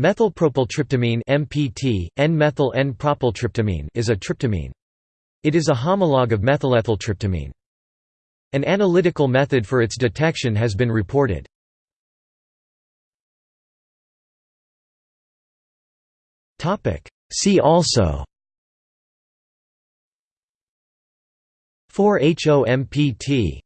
Methylpropyltryptamine (MPT), N-methyl N-propyltryptamine is a tryptamine. It is a homologue of methylethyltryptamine. An analytical method for its detection has been reported. Topic: See also 4-HOMPT